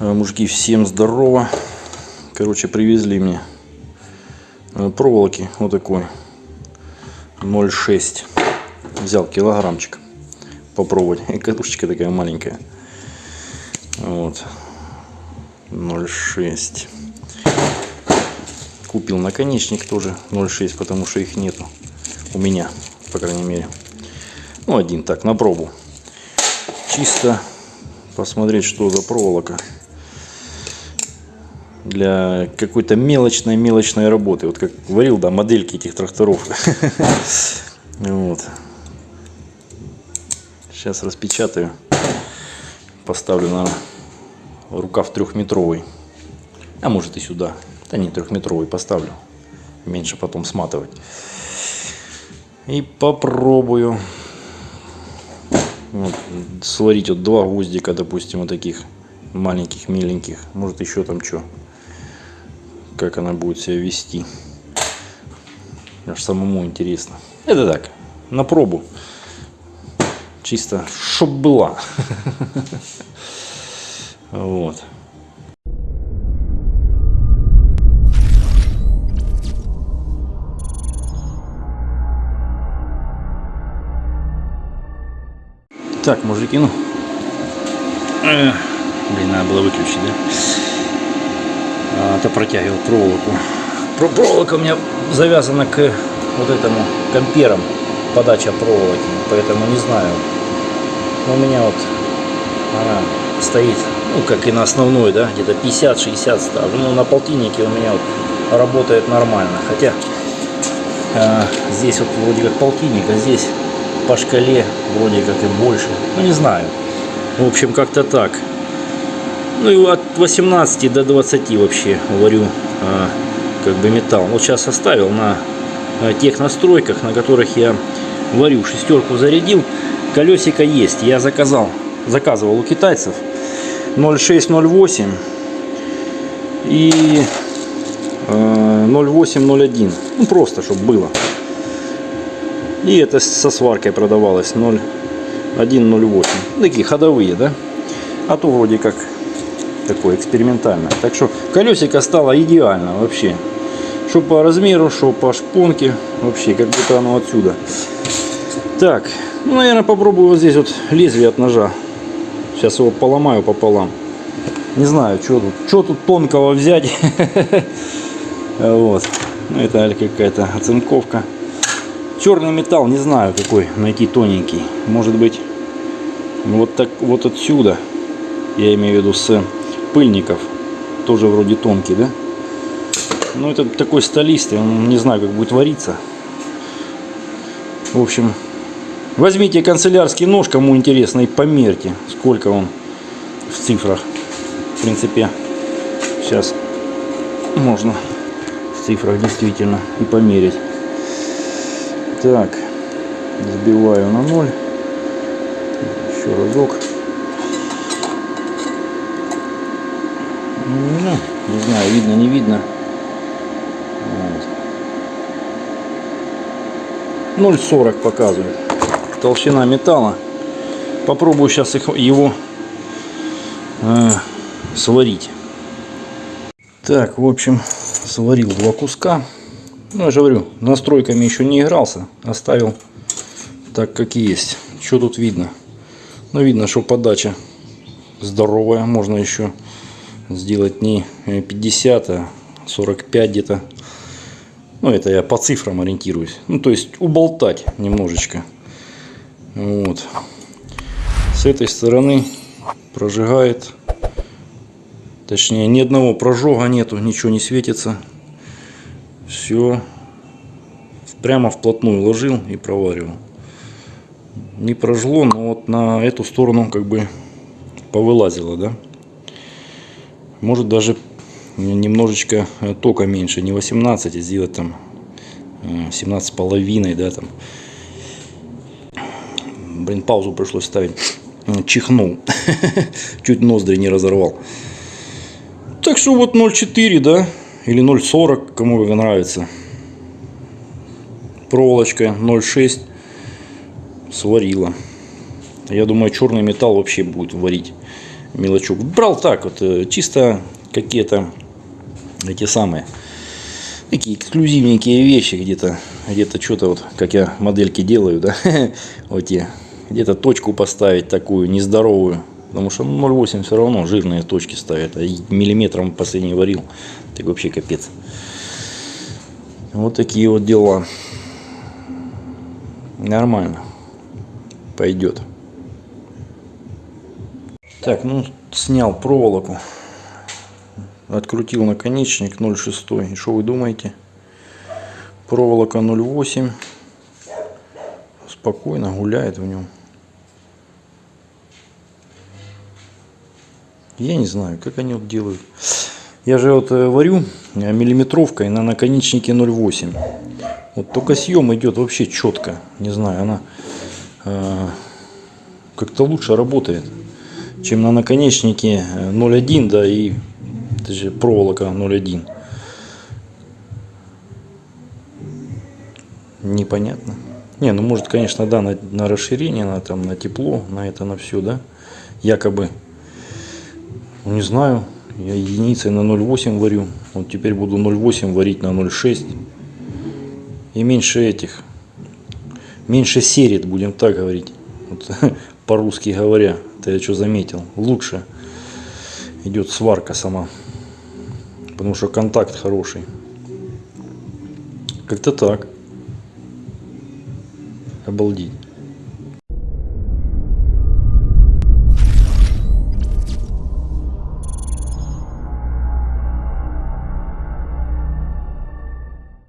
А, Мужики, всем здорово. Короче, привезли мне э, проволоки вот такой 0,6. Взял килограммчик попробовать. Катушечка такая маленькая. Вот. 0,6. Купил наконечник тоже 0,6, потому что их нету. У меня, по крайней мере. Ну, один так, на пробу. Чисто посмотреть, что за проволока для какой-то мелочной мелочной работы. Вот как говорил, да, модельки этих тракторов. Вот. Сейчас распечатаю. Поставлю на рукав трехметровый. А может и сюда. Да не трехметровый поставлю. Меньше потом сматывать. И попробую вот, сварить вот два гвоздика, допустим, вот таких маленьких, миленьких. Может еще там что. Как она будет себя вести. Аж самому интересно. Это так, на пробу. Чисто, чтоб была. Вот. Так, мужики, ну. Э, Блин, надо было выключить, да? А, то протягивал проволоку. Про проволока у меня завязана к вот этому комперам подача проволоки, поэтому не знаю. Но у меня вот она стоит, ну как и на основной, да, где-то 50-60 ставлю. Ну на полтиннике у меня вот работает нормально. Хотя а, здесь вот вроде как полтинник, а здесь по шкале вроде как и больше. Ну не знаю. В общем, как-то так. Ну и от 18 до 20 вообще варю а, как бы металл. Вот сейчас оставил на а, тех настройках, на которых я варю. Шестерку зарядил. Колесико есть. Я заказал, заказывал у китайцев 0,6-0,8 и э, 0,8-0,1. Ну просто, чтобы было. И это со сваркой продавалось 0,1-0,8. Такие ходовые, да? А то вроде как такое экспериментальное. Так что колесико стало идеально вообще. Что по размеру, что по шпонке. Вообще, как будто оно отсюда. Так, ну, наверное, попробую вот здесь вот лезвие от ножа. Сейчас его поломаю пополам. Не знаю, что тут, что тут тонкого взять. Вот. Ну, это какая-то оцинковка. Черный металл, не знаю какой найти тоненький. Может быть, вот так вот отсюда. Я имею в виду с пыльников. Тоже вроде тонкий, да? Ну, это такой столистый. Не знаю, как будет вариться. В общем, возьмите канцелярский нож, кому интересно, и померьте, сколько он в цифрах. В принципе, сейчас можно в цифрах действительно и померить. Так, сбиваю на ноль. Еще разок. Ну, не знаю, видно, не видно. Вот. 0,40 показывает. Толщина металла. Попробую сейчас их, его э, сварить. Так, в общем, сварил два куска. Ну, я же говорю, настройками еще не игрался. Оставил так, как есть. Что тут видно? Ну, видно, что подача здоровая. Можно еще сделать не 50, а 45 где-то. Ну, это я по цифрам ориентируюсь. Ну, то есть уболтать немножечко. Вот. С этой стороны прожигает. Точнее, ни одного прожога нету, ничего не светится. Все. Прямо вплотную ложил и проваривал. Не прожгло, но вот на эту сторону как бы повылазило, да. Может даже немножечко э, тока меньше, не 18, а сделать там 17 э, половиной, да, там. Блин, паузу пришлось ставить. Чихнул. Чуть ноздри не разорвал. Так что вот 0,4, да, или 0,40, кому как нравится. Проволочка 0,6 сварила. Я думаю, черный металл вообще будет варить мелочук. Брал так вот, э, чисто какие-то эти самые, такие эксклюзивненькие вещи где-то, где-то что-то вот, как я модельки делаю, да, вот те, где-то точку поставить такую нездоровую, потому что ну, 0,8 все равно жирные точки ставят, а миллиметром последний варил, так вообще капец. Вот такие вот дела. Нормально. Пойдет. Так, ну, снял проволоку. Открутил наконечник 0,6. И что вы думаете? Проволока 0,8. Спокойно гуляет в нем. Я не знаю, как они вот делают. Я же вот э, варю э, миллиметровкой на наконечнике 0,8. Вот только съем идет вообще четко. Не знаю, она э, как-то лучше работает, чем на наконечнике 0,1, да, и это же проволока 0,1. Непонятно. Не, ну может, конечно, да, на, на расширение, на, там, на тепло, на это, на все, да, якобы. Ну, не знаю, я единицей на 0,8 варю. Вот теперь буду 0,8 варить на 0,6. И меньше этих. Меньше серит, будем так говорить. Вот, По-русски говоря. Это я что заметил. Лучше идет сварка сама. Потому что контакт хороший. Как-то так. Обалдеть.